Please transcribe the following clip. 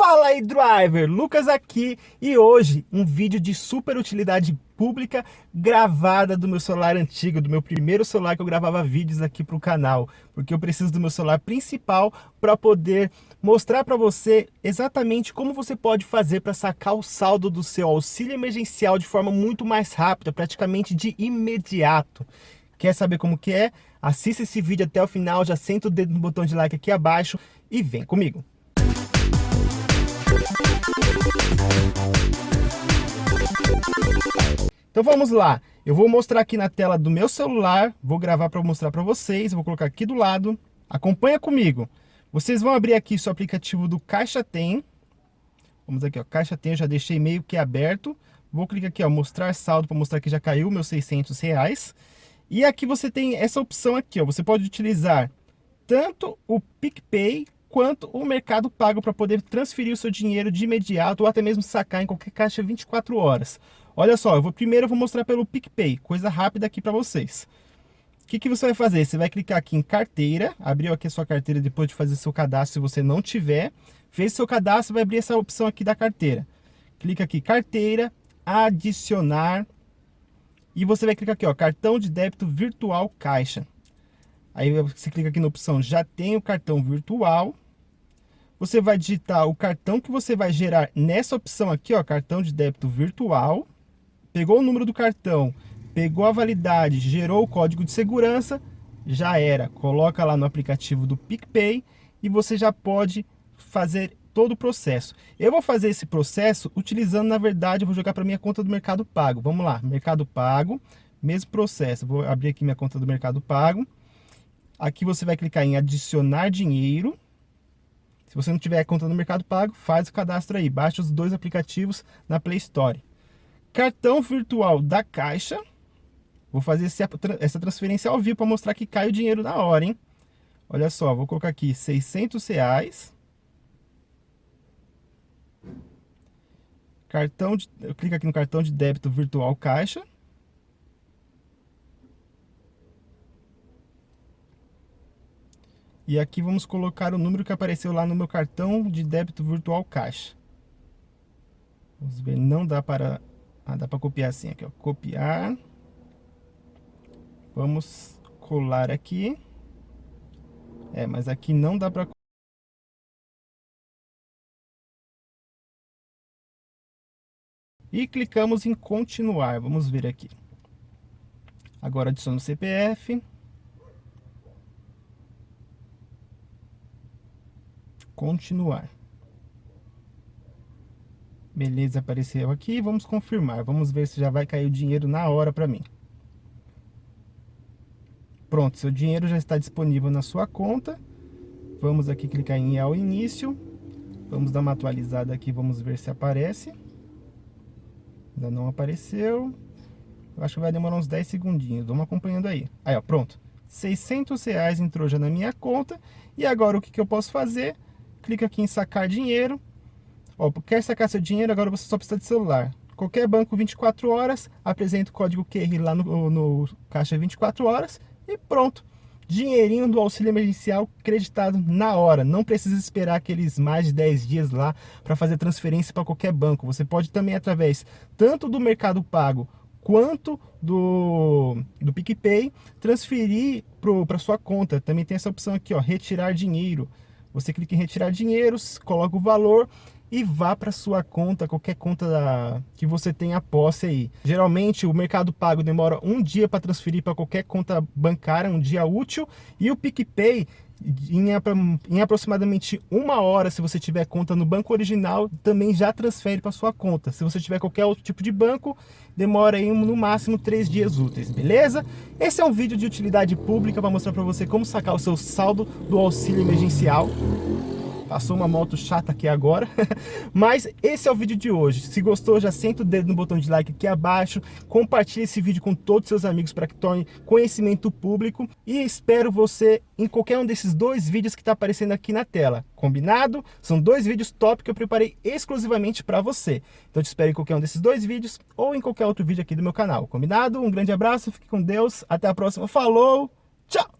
Fala aí driver, Lucas aqui e hoje um vídeo de super utilidade pública gravada do meu celular antigo, do meu primeiro celular que eu gravava vídeos aqui para o canal, porque eu preciso do meu celular principal para poder mostrar para você exatamente como você pode fazer para sacar o saldo do seu auxílio emergencial de forma muito mais rápida, praticamente de imediato. Quer saber como que é? Assista esse vídeo até o final, já senta o dedo no botão de like aqui abaixo e vem comigo. Então vamos lá, eu vou mostrar aqui na tela do meu celular, vou gravar para mostrar para vocês, vou colocar aqui do lado, acompanha comigo. Vocês vão abrir aqui seu aplicativo do Caixa Tem, vamos aqui ó, Caixa Tem, eu já deixei meio que aberto, vou clicar aqui ó, mostrar saldo para mostrar que já caiu meus 600 reais. E aqui você tem essa opção aqui ó, você pode utilizar tanto o PicPay quanto o Mercado Pago para poder transferir o seu dinheiro de imediato ou até mesmo sacar em qualquer caixa 24 horas. Olha só, eu vou primeiro eu vou mostrar pelo PicPay, coisa rápida aqui para vocês. O que, que você vai fazer? Você vai clicar aqui em carteira, abriu aqui a sua carteira depois de fazer seu cadastro, se você não tiver. Fez seu cadastro, vai abrir essa opção aqui da carteira. Clica aqui, carteira, adicionar. E você vai clicar aqui, ó, cartão de débito virtual caixa. Aí você clica aqui na opção já tem o cartão virtual. Você vai digitar o cartão que você vai gerar nessa opção aqui, ó, cartão de débito virtual pegou o número do cartão, pegou a validade, gerou o código de segurança, já era. Coloca lá no aplicativo do PicPay e você já pode fazer todo o processo. Eu vou fazer esse processo utilizando, na verdade, eu vou jogar para minha conta do Mercado Pago. Vamos lá, Mercado Pago, mesmo processo. Vou abrir aqui minha conta do Mercado Pago. Aqui você vai clicar em adicionar dinheiro. Se você não tiver conta no Mercado Pago, faz o cadastro aí. Baixa os dois aplicativos na Play Store cartão virtual da Caixa. Vou fazer essa transferência ao vivo para mostrar que cai o dinheiro na hora, hein? Olha só, vou colocar aqui 600 reais. Cartão de, eu clico aqui no cartão de débito virtual Caixa. E aqui vamos colocar o número que apareceu lá no meu cartão de débito virtual Caixa. Vamos ver, não dá para ah, dá para copiar assim aqui, ó. Copiar. Vamos colar aqui. É, mas aqui não dá para E clicamos em continuar. Vamos ver aqui. Agora adiciono o CPF. Continuar. Beleza, apareceu aqui. Vamos confirmar. Vamos ver se já vai cair o dinheiro na hora para mim. Pronto, seu dinheiro já está disponível na sua conta. Vamos aqui clicar em ao início. Vamos dar uma atualizada aqui, vamos ver se aparece. Ainda não apareceu. Eu acho que vai demorar uns 10 segundinhos. Vamos acompanhando aí. Aí, ó, pronto. 600 reais entrou já na minha conta. E agora o que, que eu posso fazer? Clica aqui em sacar dinheiro. Ó, quer sacar seu dinheiro, agora você só precisa de celular. Qualquer banco 24 horas, apresenta o código QR lá no, no caixa 24 horas e pronto. Dinheirinho do auxílio emergencial creditado na hora. Não precisa esperar aqueles mais de 10 dias lá para fazer transferência para qualquer banco. Você pode também, através tanto do Mercado Pago quanto do, do PicPay, transferir para sua conta. Também tem essa opção aqui, ó, retirar dinheiro. Você clica em retirar dinheiro, coloca o valor e vá para sua conta, qualquer conta da, que você tenha posse aí. Geralmente o Mercado Pago demora um dia para transferir para qualquer conta bancária, um dia útil, e o PicPay em, em, aproximadamente uma hora, se você tiver conta no banco original, também já transfere para sua conta. Se você tiver qualquer outro tipo de banco, demora aí no máximo três dias úteis, beleza? Esse é um vídeo de utilidade pública para mostrar para você como sacar o seu saldo do auxílio emergencial. Passou uma moto chata aqui agora. Mas esse é o vídeo de hoje. Se gostou, já senta o dedo no botão de like aqui abaixo. Compartilhe esse vídeo com todos os seus amigos para que torne conhecimento público. E espero você em qualquer um desses dois vídeos que está aparecendo aqui na tela. Combinado? São dois vídeos top que eu preparei exclusivamente para você. Então te espero em qualquer um desses dois vídeos ou em qualquer outro vídeo aqui do meu canal. Combinado? Um grande abraço, fique com Deus. Até a próxima. Falou! Tchau!